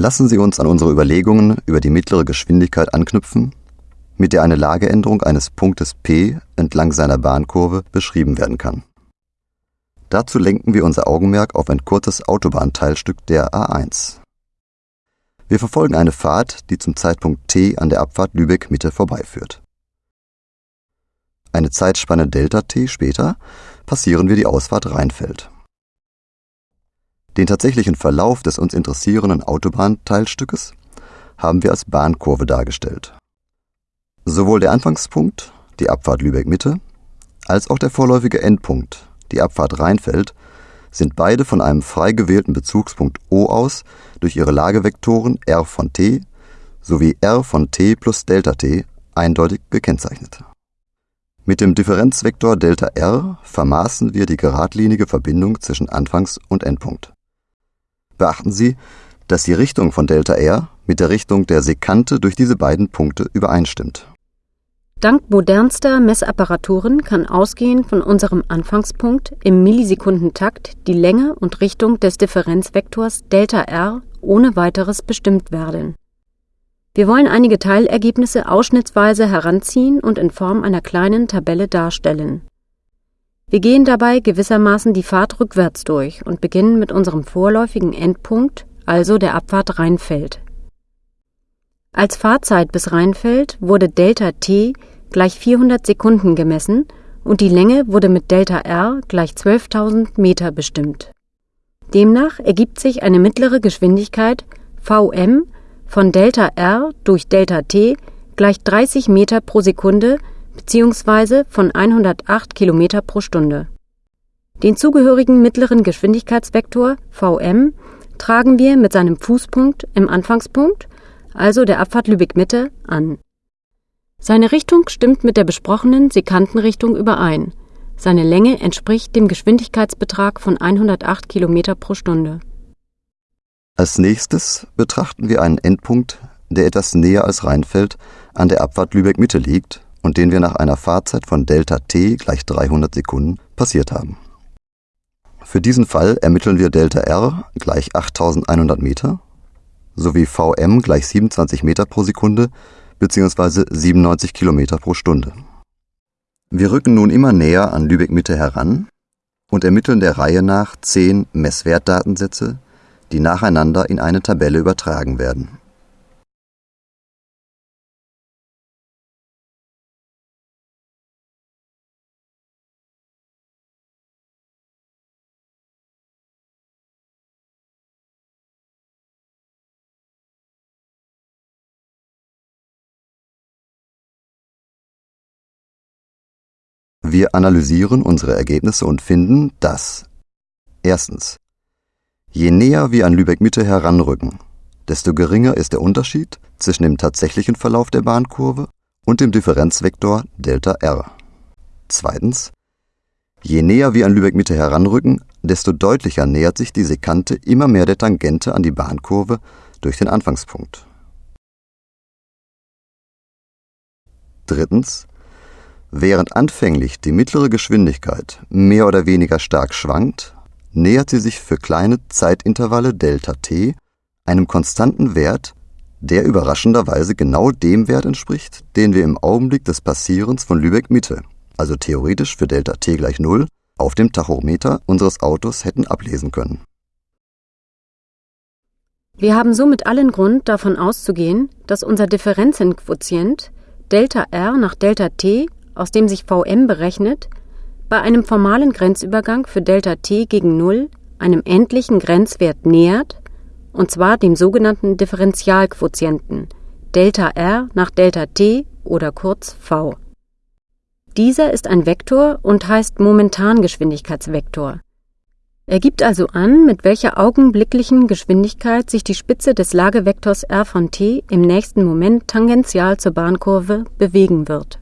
Lassen Sie uns an unsere Überlegungen über die mittlere Geschwindigkeit anknüpfen, mit der eine Lageänderung eines Punktes P entlang seiner Bahnkurve beschrieben werden kann. Dazu lenken wir unser Augenmerk auf ein kurzes Autobahnteilstück der A1. Wir verfolgen eine Fahrt, die zum Zeitpunkt T an der Abfahrt Lübeck Mitte vorbeiführt. Eine Zeitspanne Delta T später passieren wir die Ausfahrt Rheinfeld. Den tatsächlichen Verlauf des uns interessierenden Autobahnteilstückes haben wir als Bahnkurve dargestellt. Sowohl der Anfangspunkt, die Abfahrt Lübeck Mitte, als auch der vorläufige Endpunkt, die Abfahrt Rheinfeld, sind beide von einem frei gewählten Bezugspunkt O aus durch ihre Lagevektoren r von t sowie r von t plus Delta t eindeutig gekennzeichnet. Mit dem Differenzvektor Delta r vermaßen wir die geradlinige Verbindung zwischen Anfangs- und Endpunkt. Beachten Sie, dass die Richtung von Delta r mit der Richtung der Sekante durch diese beiden Punkte übereinstimmt. Dank modernster Messapparaturen kann ausgehend von unserem Anfangspunkt im Millisekundentakt die Länge und Richtung des Differenzvektors Delta r ohne weiteres bestimmt werden. Wir wollen einige Teilergebnisse ausschnittsweise heranziehen und in Form einer kleinen Tabelle darstellen. Wir gehen dabei gewissermaßen die Fahrt rückwärts durch und beginnen mit unserem vorläufigen Endpunkt, also der Abfahrt Rheinfeld. Als Fahrzeit bis Rheinfeld wurde Delta t gleich 400 Sekunden gemessen und die Länge wurde mit Delta r gleich 12.000 Meter bestimmt. Demnach ergibt sich eine mittlere Geschwindigkeit Vm von Delta r durch Delta t gleich 30 Meter pro Sekunde bzw. von 108 Kilometer pro Stunde. Den zugehörigen mittleren Geschwindigkeitsvektor Vm tragen wir mit seinem Fußpunkt im Anfangspunkt also der Abfahrt Lübeck-Mitte, an. Seine Richtung stimmt mit der besprochenen Sekantenrichtung überein. Seine Länge entspricht dem Geschwindigkeitsbetrag von 108 km pro Stunde. Als nächstes betrachten wir einen Endpunkt, der etwas näher als Rheinfeld an der Abfahrt Lübeck-Mitte liegt und den wir nach einer Fahrzeit von Delta t gleich 300 Sekunden passiert haben. Für diesen Fall ermitteln wir Delta r gleich 8100 Meter sowie Vm gleich 27 Meter pro Sekunde bzw. 97 Kilometer pro Stunde. Wir rücken nun immer näher an Lübeck Mitte heran und ermitteln der Reihe nach zehn Messwertdatensätze, die nacheinander in eine Tabelle übertragen werden Wir analysieren unsere Ergebnisse und finden, dass erstens Je näher wir an Lübeck-Mitte heranrücken, desto geringer ist der Unterschied zwischen dem tatsächlichen Verlauf der Bahnkurve und dem Differenzvektor Delta r. Zweitens Je näher wir an Lübeck-Mitte heranrücken, desto deutlicher nähert sich die Sekante immer mehr der Tangente an die Bahnkurve durch den Anfangspunkt. Drittens Während anfänglich die mittlere Geschwindigkeit mehr oder weniger stark schwankt, nähert sie sich für kleine Zeitintervalle Delta t einem konstanten Wert, der überraschenderweise genau dem Wert entspricht, den wir im Augenblick des Passierens von Lübeck Mitte, also theoretisch für Delta t gleich Null, auf dem Tachometer unseres Autos hätten ablesen können. Wir haben somit allen Grund davon auszugehen, dass unser Differenzenquotient Delta r nach Delta t aus dem sich Vm berechnet, bei einem formalen Grenzübergang für Δt gegen Null einem endlichen Grenzwert nähert, und zwar dem sogenannten Differentialquotienten Δr nach Δt oder kurz v. Dieser ist ein Vektor und heißt Momentangeschwindigkeitsvektor. Er gibt also an, mit welcher augenblicklichen Geschwindigkeit sich die Spitze des Lagevektors r von t im nächsten Moment tangential zur Bahnkurve bewegen wird